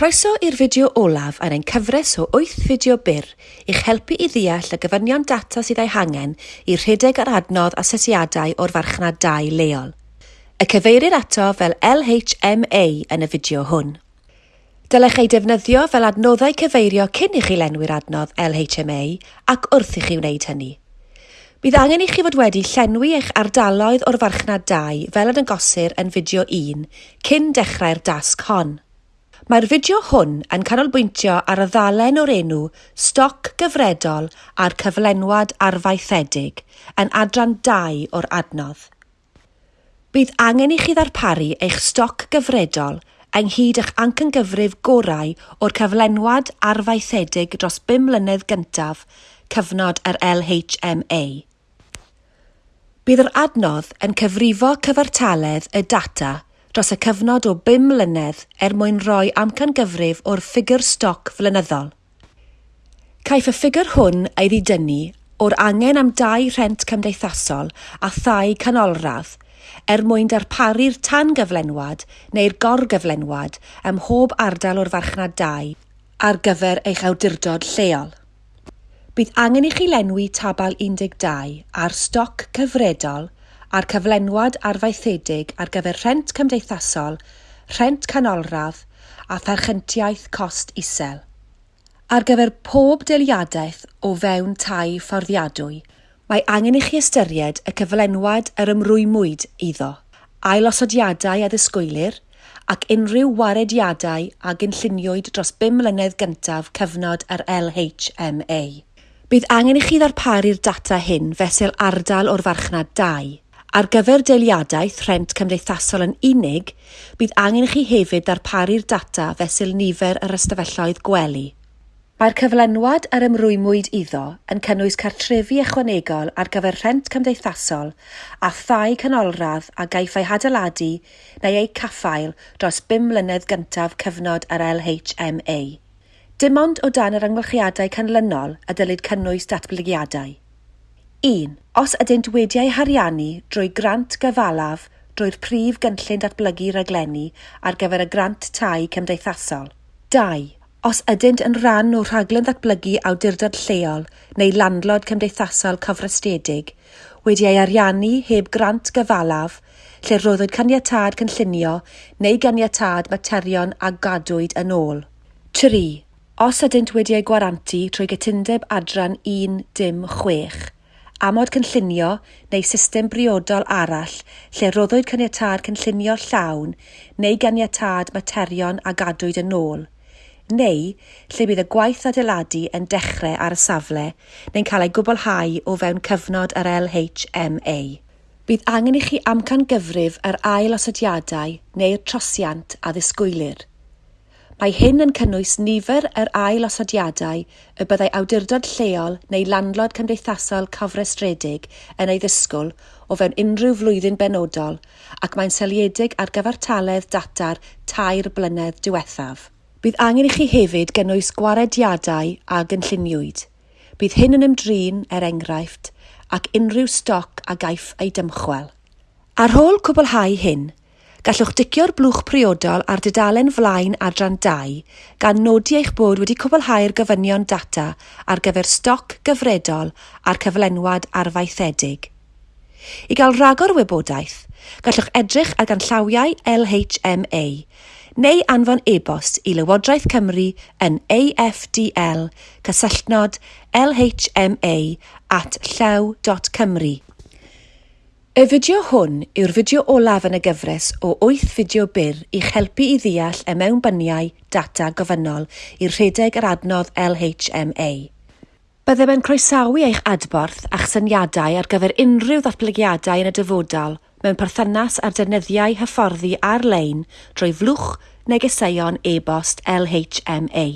Croeso i'r fideo olaf ar ein cyfres o 8 fideo byr i'ch helpu i ddeall y gyfynion data sydd ei hangen i rhedeg ar adnodd asesiadau o'r farchnad 2 leol. Y cyfeirir ato fel LHMA yn y fideo hwn. Dylech ei defnyddio fel adnoddau cyfeirio cyn i chi lenwi'r adnodd LHMA ac wrth i chi wneud hynny. Bydd angen i chi fod wedi llenwi eich ardaloedd o'r farchnad 2 fel yn y gosir yn fideo 1 cyn dechrau'r dasg hon. Mae'r fideo hwn yn canolbwyntio ar y ddalen o'r enw Stoc Gyfredol a'r Cyflenwad Arfaethedig yn adran 2 o'r adnodd. Bydd angen i chi ddarparu eich stoc gyfredol ynghyd eich ancangyfrif gorau o'r cyflenwad arfaethedig dros 5 mlynedd gyntaf cyfnod yr LHMA. Bydd yr adnodd yn cyfrifo cyfartaledd y data dros y cyfnod o 5 mlynedd er mwyn roi amcangyfrif o'r ffigur stoc flynyddol. Caiff y ffigur hwn ei ddidynnu o'r angen am dau rhent cymdeithasol a thai canolradd er mwyn darparu'r tan-gyflenwad neu'r gorgyflenwad ym mhob ardal o'r farchnad 2 ar gyfer eich awdurdod lleol. Bydd angen i chi lenwi tabal 12 ar stoc cyfredol a'r cyflenwad arfaethedig ar gyfer rhent cymdeithasol, rhent canolradd a pharchentiaith cost isel. Ar gyfer pob deliadaeth o fewn tai fforddiadwy, mae angen i chi ystyried y cyflenwad yr ymrwymwyd iddo, ailosodiadau a ddisgwylir, ac unrhyw warediadau a gynlluniwyd dros 5 mlynedd gyntaf cyfnod yr LHMA. Bydd angen i chi ddarparu'r data hyn fesul ardal o'r farchnad 2 Ar gyfer deiliadaeth rhent cymdeithasol yn unig, bydd angen i chi hefyd darparu'r data fesul nifer yr ystafelloedd gwely. Mae'r cyflenwad yr ymrwymwyd iddo yn cynnwys cartrefi ychwanegol ar gyfer rhent cymdeithasol a thai canolradd a gaiff ei hadeiladu neu eu caffael dros 5 mlynedd gyntaf cyfnod yr LHMA. Dim ond o dan yr ymgylchiadau canlynol y dylid cynnwys datblygiadau. 1. Os ydynt wedi'u hariannu drwy grant gyfalaf drwy'r Prif Gynllun Datblygu raglenni ar gyfer y Grant Tai Cymdeithasol. 2. Os ydynt yn rhan o rhaglen ddatblygu awdurdod lleol neu landlod cymdeithasol cofrestedig wedi ei ariannu heb grant gyfalaf lle roeddwyd caniatad cynllunio neu ganiatad materion a gadwyd yn ôl. 3. Os ydynt wedi ei gwarantu trwy gytundeb adran 1 dim 6 amod cynllunio neu system briodol arall lle roddwyd caniatad cynllunio llawn neu ganiatad materion a gadwyd yn ôl, neu lle bydd y gwaith adeiladu yn dechrau ar y safle neu'n cael ei gwblhau o fewn cyfnod yr LHMA. Bydd angen i chi amcan gyfrif yr ail osodiadau neu'r trosiant a ddisgwylir. Mae hyn yn cynnwys nifer yr ail-osodiadau y byddai awdurdod lleol neu landlod cymdeithasol cofrestredig yn ei ddisgwyl o fewn unrhyw flwyddyn benodol ac mae'n seliedig ar gyfartaledd data'r tair blynedd diwethaf. Bydd angen i chi hefyd gynnwys gwarediadau a gynlluniwyd. Bydd hyn yn ymdrin, er enghraifft, ac unrhyw stoc a gaiff ei dymchwel. Ar ôl cwblhau hyn, Gallwch dicio'r blwch priodol ar dudalen flaen adran 2 gan nodi eich bod wedi cwblhau'r gofynion data ar gyfer stoc gyfredol a'r cyflenwad arfaethedig. I gael rhagor wybodaeth, gallwch edrych ar ganllawiau LHMA neu anfon e-bost i Lywodraeth Cymru yn afdl cysylltnod lhma at llew.cymru. Y fideo hwn yw'r fideo olaf yn y gyfres o 8 fideo byr i'ch helpu i ddeall y mewnbyniau data gofynol i'r rhedeg yr adnodd LHMA. Byddem yn croesawu eich adborth a'ch syniadau ar gyfer unrhyw ddatblygiadau yn y dyfodol mewn perthynas ar defnyddiau hyfforddi ar-lein drwy flwch negeseuon e-bost LHMA.